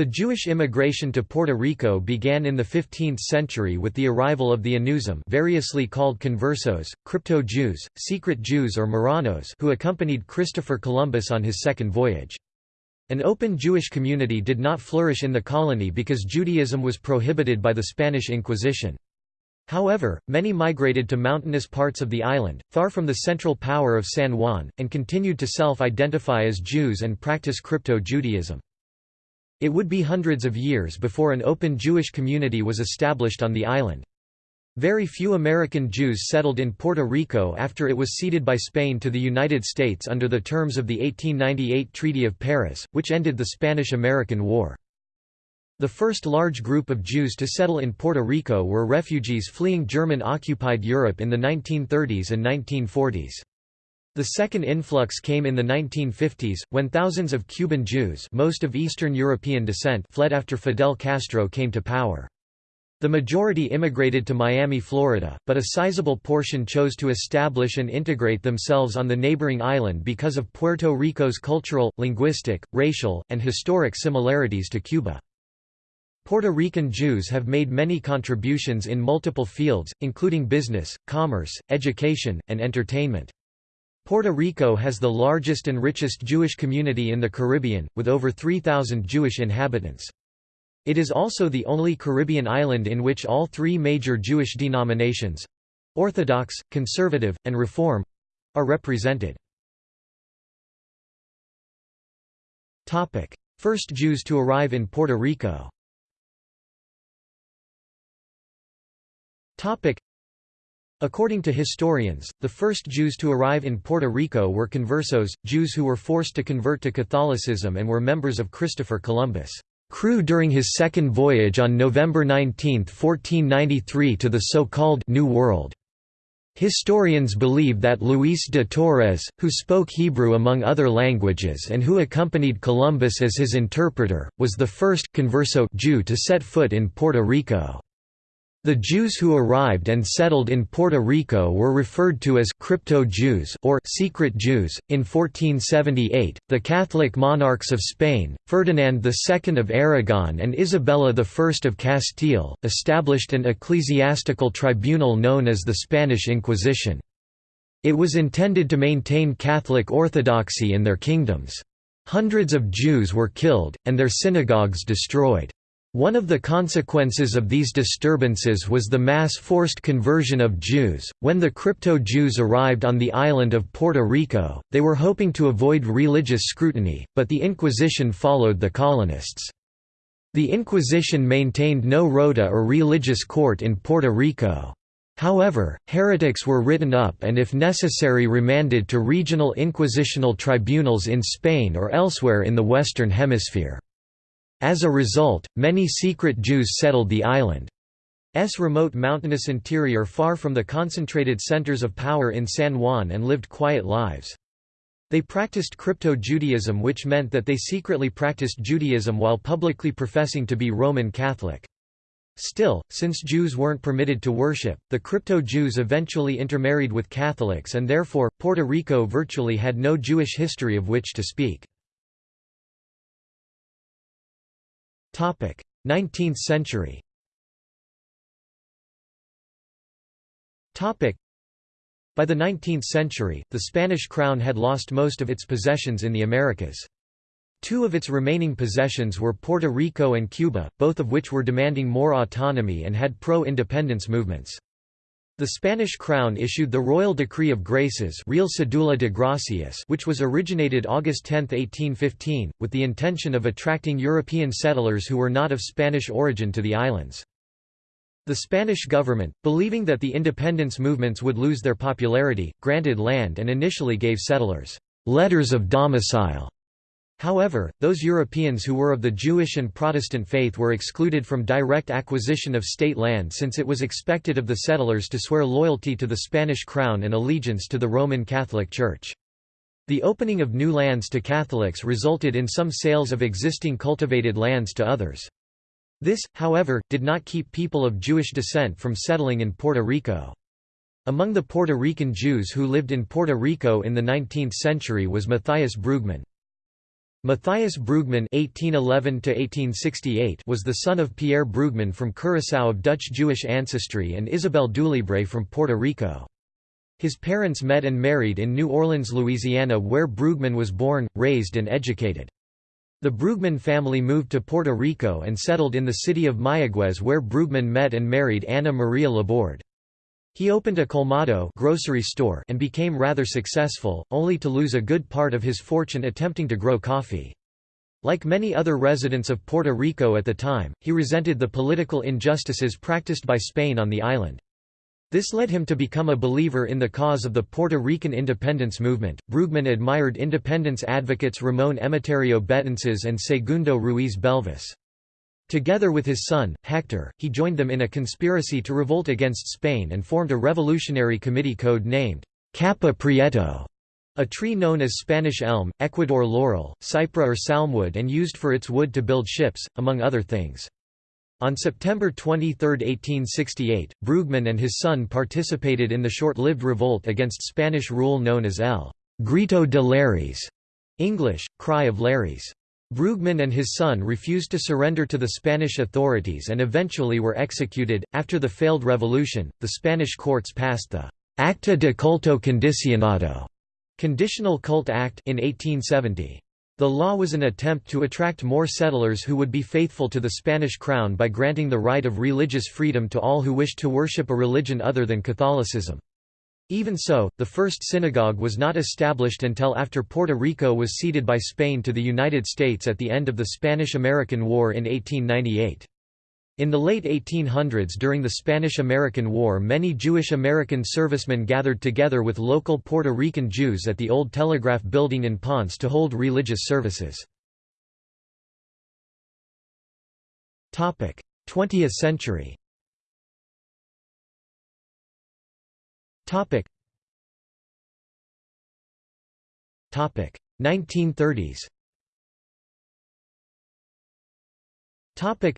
The Jewish immigration to Puerto Rico began in the 15th century with the arrival of the Anusim variously called conversos, crypto-Jews, secret Jews or Marranos who accompanied Christopher Columbus on his second voyage. An open Jewish community did not flourish in the colony because Judaism was prohibited by the Spanish Inquisition. However, many migrated to mountainous parts of the island, far from the central power of San Juan, and continued to self-identify as Jews and practice crypto-Judaism. It would be hundreds of years before an open Jewish community was established on the island. Very few American Jews settled in Puerto Rico after it was ceded by Spain to the United States under the terms of the 1898 Treaty of Paris, which ended the Spanish–American War. The first large group of Jews to settle in Puerto Rico were refugees fleeing German-occupied Europe in the 1930s and 1940s. The second influx came in the 1950s, when thousands of Cuban Jews most of Eastern European descent fled after Fidel Castro came to power. The majority immigrated to Miami, Florida, but a sizable portion chose to establish and integrate themselves on the neighboring island because of Puerto Rico's cultural, linguistic, racial, and historic similarities to Cuba. Puerto Rican Jews have made many contributions in multiple fields, including business, commerce, education, and entertainment. Puerto Rico has the largest and richest Jewish community in the Caribbean, with over 3,000 Jewish inhabitants. It is also the only Caribbean island in which all three major Jewish denominations—Orthodox, Conservative, and Reform—are represented. First Jews to arrive in Puerto Rico According to historians, the first Jews to arrive in Puerto Rico were conversos, Jews who were forced to convert to Catholicism and were members of Christopher Columbus' crew during his second voyage on November 19, 1493 to the so-called New World. Historians believe that Luis de Torres, who spoke Hebrew among other languages and who accompanied Columbus as his interpreter, was the first converso Jew to set foot in Puerto Rico. The Jews who arrived and settled in Puerto Rico were referred to as crypto-Jews or secret Jews. In 1478, the Catholic monarchs of Spain, Ferdinand II of Aragon and Isabella I of Castile, established an ecclesiastical tribunal known as the Spanish Inquisition. It was intended to maintain Catholic orthodoxy in their kingdoms. Hundreds of Jews were killed, and their synagogues destroyed. One of the consequences of these disturbances was the mass forced conversion of Jews. When the crypto Jews arrived on the island of Puerto Rico, they were hoping to avoid religious scrutiny, but the Inquisition followed the colonists. The Inquisition maintained no rota or religious court in Puerto Rico. However, heretics were written up and if necessary remanded to regional inquisitional tribunals in Spain or elsewhere in the Western Hemisphere. As a result, many secret Jews settled the island's remote mountainous interior far from the concentrated centers of power in San Juan and lived quiet lives. They practiced crypto-Judaism which meant that they secretly practiced Judaism while publicly professing to be Roman Catholic. Still, since Jews weren't permitted to worship, the crypto-Jews eventually intermarried with Catholics and therefore, Puerto Rico virtually had no Jewish history of which to speak. 19th century By the 19th century, the Spanish crown had lost most of its possessions in the Americas. Two of its remaining possessions were Puerto Rico and Cuba, both of which were demanding more autonomy and had pro-independence movements. The Spanish crown issued the Royal Decree of Graces Real Cedula de Gracias which was originated August 10, 1815, with the intention of attracting European settlers who were not of Spanish origin to the islands. The Spanish government, believing that the independence movements would lose their popularity, granted land and initially gave settlers letters of domicile However, those Europeans who were of the Jewish and Protestant faith were excluded from direct acquisition of state land since it was expected of the settlers to swear loyalty to the Spanish crown and allegiance to the Roman Catholic Church. The opening of new lands to Catholics resulted in some sales of existing cultivated lands to others. This, however, did not keep people of Jewish descent from settling in Puerto Rico. Among the Puerto Rican Jews who lived in Puerto Rico in the 19th century was Mathias Brugman. Mathias Brugman (1811–1868) was the son of Pierre Brugman from Curaçao of Dutch Jewish ancestry and Isabel Dulibre from Puerto Rico. His parents met and married in New Orleans, Louisiana where Brugman was born, raised and educated. The Brugman family moved to Puerto Rico and settled in the city of Mayagüez where Brugman met and married Anna Maria Laborde. He opened a colmado grocery store and became rather successful, only to lose a good part of his fortune attempting to grow coffee. Like many other residents of Puerto Rico at the time, he resented the political injustices practiced by Spain on the island. This led him to become a believer in the cause of the Puerto Rican independence movement. Brugman admired independence advocates Ramon Emeterio Betances and Segundo Ruiz Belvis. Together with his son, Hector, he joined them in a conspiracy to revolt against Spain and formed a revolutionary committee code named Capa Prieto, a tree known as Spanish elm, Ecuador laurel, cypra or salmwood and used for its wood to build ships, among other things. On September 23, 1868, Brugman and his son participated in the short-lived revolt against Spanish rule known as El Grito de Lares, English, Cry of Lares. Brugman and his son refused to surrender to the Spanish authorities and eventually were executed. After the failed revolution, the Spanish courts passed the Acta de Culto Condicionado Conditional Cult Act in 1870. The law was an attempt to attract more settlers who would be faithful to the Spanish crown by granting the right of religious freedom to all who wished to worship a religion other than Catholicism. Even so, the first synagogue was not established until after Puerto Rico was ceded by Spain to the United States at the end of the Spanish–American War in 1898. In the late 1800s during the Spanish–American War many Jewish American servicemen gathered together with local Puerto Rican Jews at the old Telegraph Building in Ponce to hold religious services. 20th century Topic. Topic 1930s. Topic.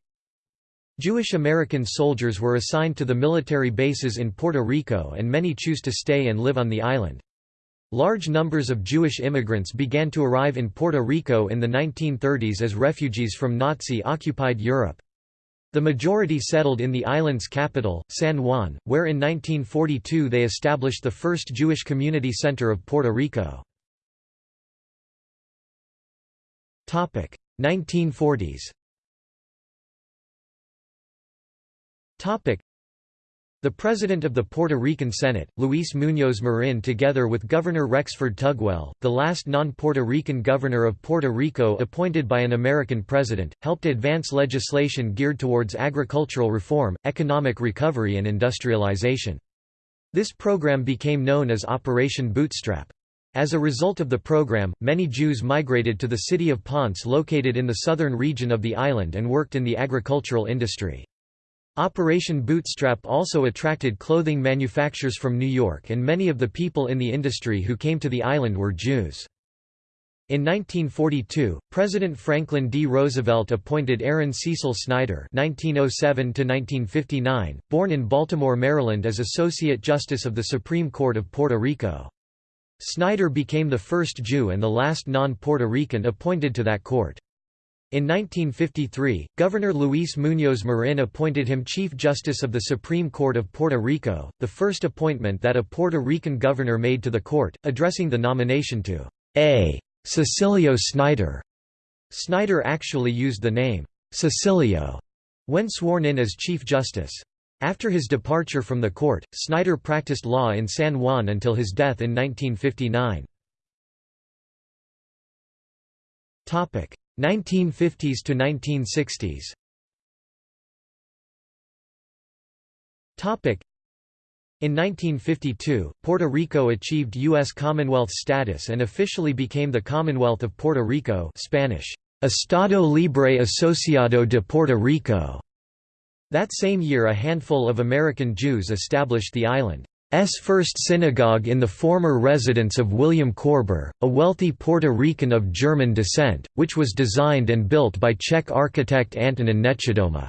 Jewish American soldiers were assigned to the military bases in Puerto Rico and many choose to stay and live on the island. Large numbers of Jewish immigrants began to arrive in Puerto Rico in the 1930s as refugees from Nazi-occupied Europe. The majority settled in the island's capital, San Juan, where in 1942 they established the first Jewish community center of Puerto Rico. 1940s the President of the Puerto Rican Senate, Luis Muñoz Marin together with Governor Rexford Tugwell, the last non-Puerto Rican governor of Puerto Rico appointed by an American president, helped advance legislation geared towards agricultural reform, economic recovery and industrialization. This program became known as Operation Bootstrap. As a result of the program, many Jews migrated to the city of Ponce located in the southern region of the island and worked in the agricultural industry. Operation Bootstrap also attracted clothing manufacturers from New York and many of the people in the industry who came to the island were Jews. In 1942, President Franklin D. Roosevelt appointed Aaron Cecil Snyder (1907–1959), born in Baltimore, Maryland, as Associate Justice of the Supreme Court of Puerto Rico. Snyder became the first Jew and the last non-Puerto Rican appointed to that court. In 1953, Governor Luis Muñoz Marin appointed him Chief Justice of the Supreme Court of Puerto Rico, the first appointment that a Puerto Rican governor made to the court, addressing the nomination to A. Cecilio Snyder. Snyder actually used the name Cecilio when sworn in as Chief Justice. After his departure from the court, Snyder practiced law in San Juan until his death in 1959. 1950s to 1960s Topic in 1952, Puerto Rico achieved U.S. Commonwealth status and officially became the Commonwealth of Puerto Rico Spanish, Estado Libre Asociado de Puerto Rico. That same year a handful of American Jews established the island. S first synagogue in the former residence of William Korber, a wealthy Puerto Rican of German descent, which was designed and built by Czech architect Antonin Nechodoma.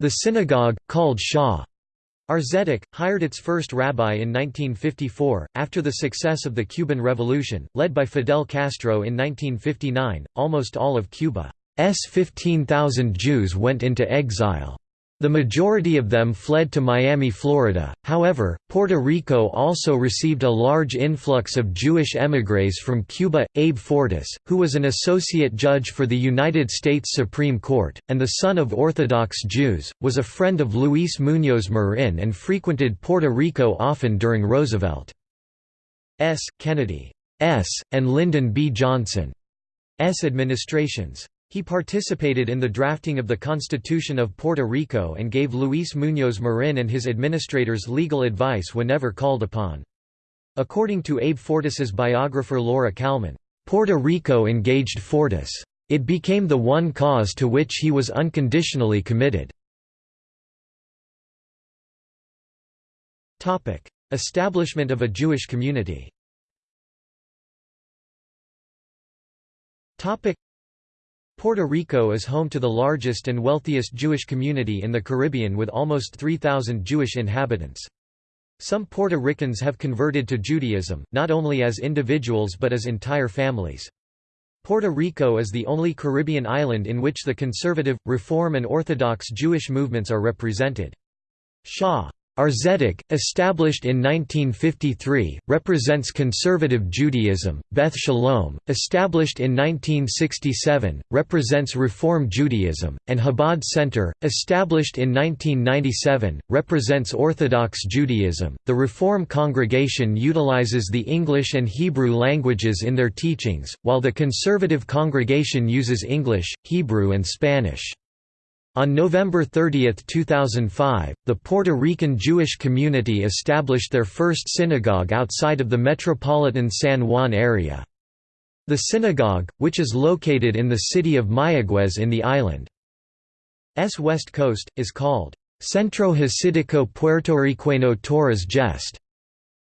The synagogue, called Sha'are Zedeck, hired its first rabbi in 1954, after the success of the Cuban Revolution, led by Fidel Castro in 1959, almost all of Cuba's 15,000 Jews went into exile. The majority of them fled to Miami, Florida. However, Puerto Rico also received a large influx of Jewish émigrés from Cuba. Abe Fortas, who was an associate judge for the United States Supreme Court, and the son of Orthodox Jews, was a friend of Luis Muñoz Marin and frequented Puerto Rico often during Roosevelt. S. Kennedy S. and Lyndon B. Johnson S. administrations. He participated in the drafting of the Constitution of Puerto Rico and gave Luis Muñoz Marin and his administrators legal advice whenever called upon. According to Abe Fortas's biographer Laura Kalman, Puerto Rico engaged Fortas. It became the one cause to which he was unconditionally committed. Establishment of a Jewish community Puerto Rico is home to the largest and wealthiest Jewish community in the Caribbean with almost 3,000 Jewish inhabitants. Some Puerto Ricans have converted to Judaism, not only as individuals but as entire families. Puerto Rico is the only Caribbean island in which the conservative, reform and Orthodox Jewish movements are represented. Sha'are Zedeck, established in 1953, represents conservative Judaism. Beth Shalom, established in 1967, represents Reform Judaism, and Chabad Center, established in 1997, represents Orthodox Judaism. The Reform congregation utilizes the English and Hebrew languages in their teachings, while the conservative congregation uses English, Hebrew, and Spanish. On November 30, 2005, the Puerto Rican Jewish community established their first synagogue outside of the metropolitan San Juan area. The synagogue, which is located in the city of Mayagüez in the island's west coast, is called Centro Hasidico Puertorriqueño Torres Gest.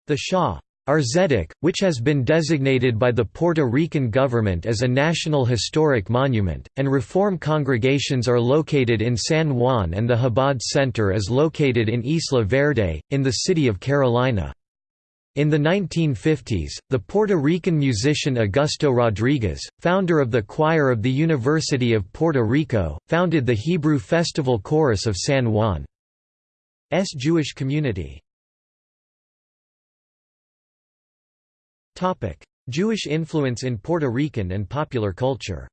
The Sha'are Zedeck, which has been designated by the Puerto Rican government as a National Historic Monument, and Reform congregations are located in San Juan and the Chabad Center is located in Isla Verde, in the city of Carolina. In the 1950s, the Puerto Rican musician Augusto Rodriguez, founder of the choir of the University of Puerto Rico, founded the Hebrew Festival Chorus of San Juan's Jewish community. Jewish influence in Puerto Rican and popular culture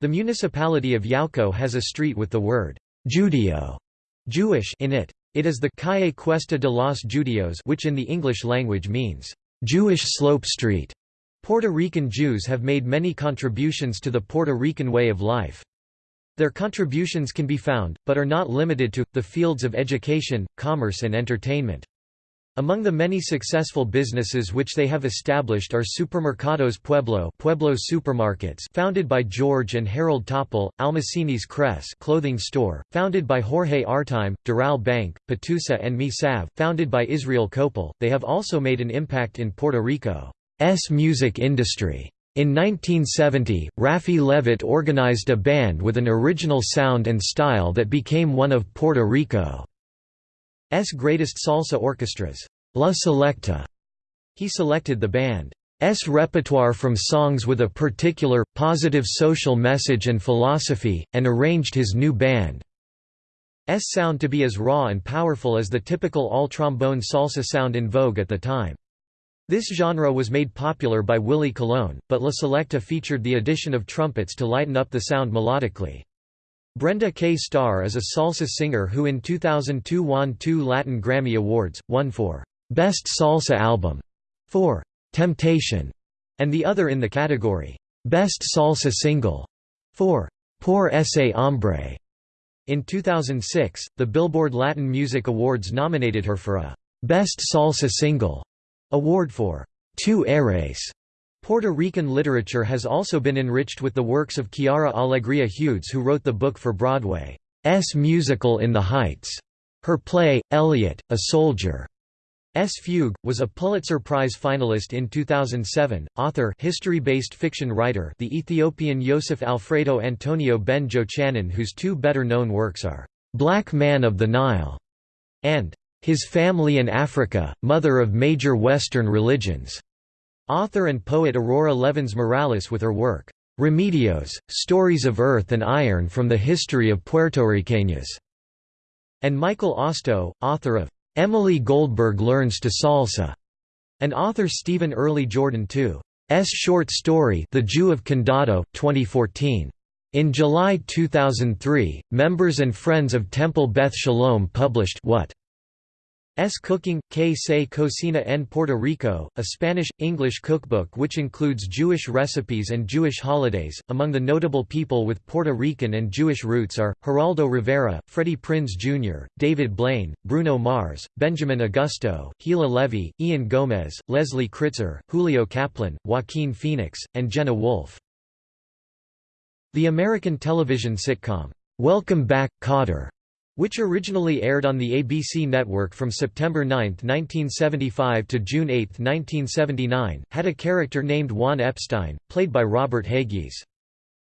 The municipality of Yauco has a street with the word «Judeo» Jewish in it. It is the Calle Cuesta de los Judios which in the English language means «Jewish Slope Street». Puerto Rican Jews have made many contributions to the Puerto Rican way of life. Their contributions can be found, but are not limited to, the fields of education, commerce and entertainment. Among the many successful businesses which they have established are Supermercados Pueblo, Pueblo supermarkets, founded by George and Harold Topol, Almacenes Cress, clothing store, founded by Jorge Artime, Doral Bank, Patusa and Misav, founded by Israel Kopel. They have also made an impact in Puerto Rico's music industry. In 1970, Raphy Leavitt organized a band with an original sound and style that became one of Puerto Rico's greatest salsa orchestras, La Selecta. He selected the band's repertoire from songs with a particular, positive social message and philosophy, and arranged his new band's sound to be as raw and powerful as the typical all-trombone salsa sound in vogue at the time. This genre was made popular by Willie Colon, but La Selecta featured the addition of trumpets to lighten up the sound melodically. Brenda K. Starr is a salsa singer who in 2002 won two Latin Grammy Awards, one for «Best Salsa Album» for «Temptation» and the other in the category «Best Salsa Single» for «Por ese hombre». In 2006, the Billboard Latin Music Awards nominated her for a «Best Salsa Single» Award for Tú Eres. Puerto Rican literature has also been enriched with the works of Quiara Alegría Hudes who wrote the book for Broadway's musical In the Heights. Her play, Elliot, a Soldier, S. Fugue, was a Pulitzer Prize finalist in 2007, author history-based fiction writer the Ethiopian Yosef Alfredo Antonio Ben Jochanan whose two better-known works are, "'Black Man of the Nile' and "'His Family in Africa, Mother of Major Western Religions'". Author and poet Aurora Levins Morales with her work, "'Remedios, Stories of Earth and Iron from the History of Puerto Puertorriqueñas' and Michael Ostow, author of Emily Goldberg Learns to Salsa, and author Stephen Early Jordan II's short story The Jew of Condado 2014. In July 2003, members and friends of Temple Beth Shalom published What? S Cooking, Que se cocina en Puerto Rico, a Spanish-English cookbook which includes Jewish recipes and Jewish holidays. Among the notable people with Puerto Rican and Jewish roots are, Geraldo Rivera, Freddie Prinze Jr., David Blaine, Bruno Mars, Benjamin Augusto, Gila Levy, Ian Gomez, Leslie Kritzer, Julio Kaplan, Joaquin Phoenix, and Jenna Wolfe. The American television sitcom, Welcome Back, Kotter which originally aired on the ABC network from September 9, 1975 to June 8, 1979, had a character named Juan Epstein, played by Robert Hegyes.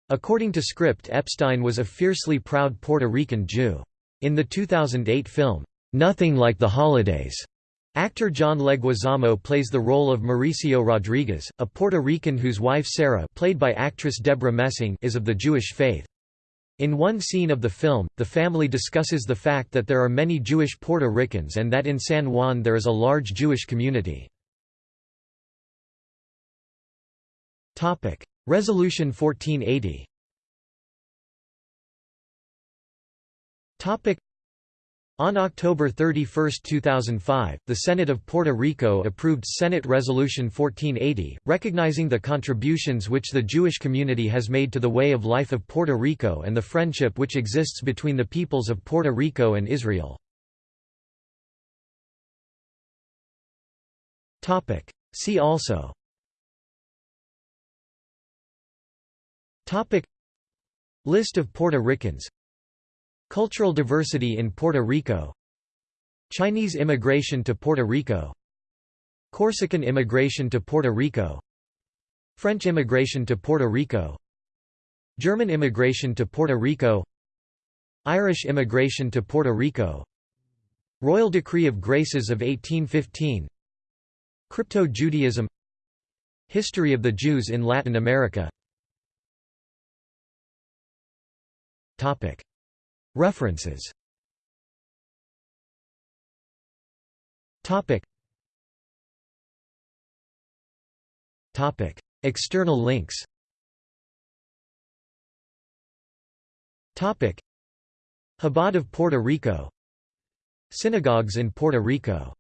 According to script Epstein was a fiercely proud Puerto Rican Jew. In the 2008 film, Nothing Like the Holidays, actor John Leguizamo plays the role of Mauricio Rodriguez, a Puerto Rican whose wife Sarah played by actress Debra Messing is of the Jewish faith. In one scene of the film, the family discusses the fact that there are many Jewish Puerto Ricans and that in San Juan there is a large Jewish community. Resolution 1480 on October 31, 2005, the Senate of Puerto Rico approved Senate Resolution 1480, recognizing the contributions which the Jewish community has made to the way of life of Puerto Rico and the friendship which exists between the peoples of Puerto Rico and Israel. See also. List of Puerto Ricans Cultural diversity in Puerto Rico. Chinese immigration to Puerto Rico. Corsican immigration to Puerto Rico. French immigration to Puerto Rico. German immigration to Puerto Rico. Irish immigration to Puerto Rico. Royal Decree of Graces of 1815 Crypto-Judaism History of the Jews in Latin America References. Topic. Topic. External links. Topic. Chabad of Puerto Rico. Synagogues in Puerto Rico